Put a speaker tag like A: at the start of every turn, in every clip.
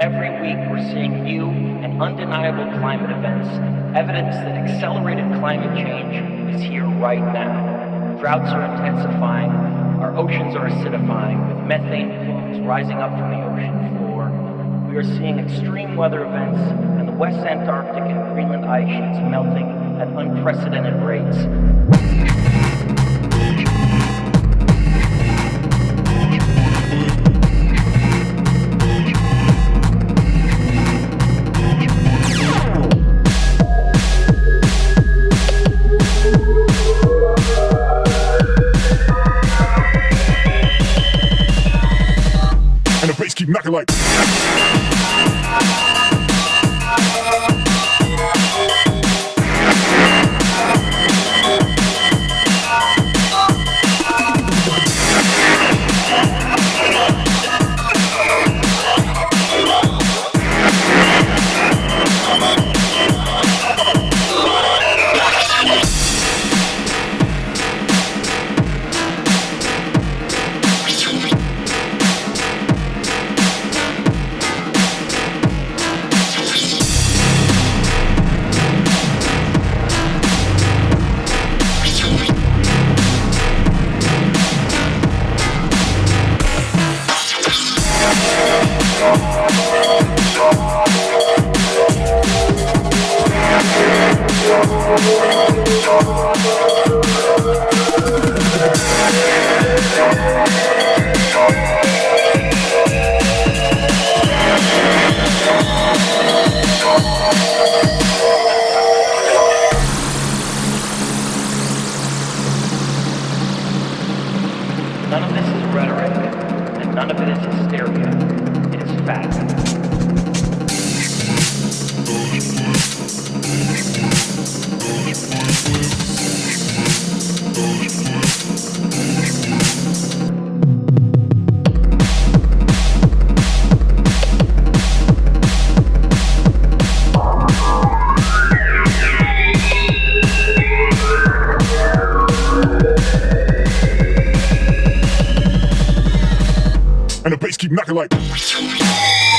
A: Every week, we're seeing new and undeniable climate events, evidence that accelerated climate change is here right now. Droughts are intensifying, our oceans are acidifying, with methane plumes rising up from the ocean floor. We are seeing extreme weather events, and the West Antarctic and Greenland ice sheets melting at unprecedented rates.
B: Keep like.
A: None of this is rhetoric, and none of it is hysteria. It is fact.
B: Bass keep knocking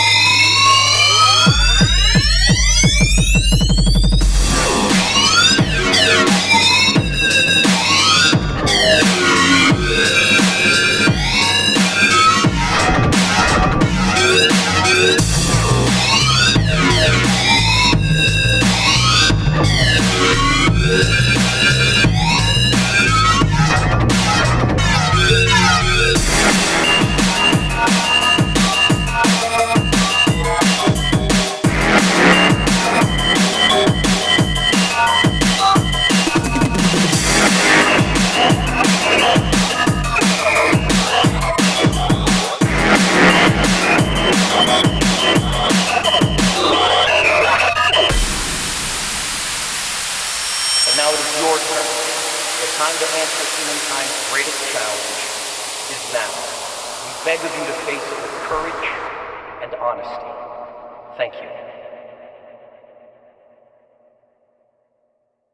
A: Time to answer humankind's greatest challenge is now. We beg of you to face it with courage and honesty. Thank you.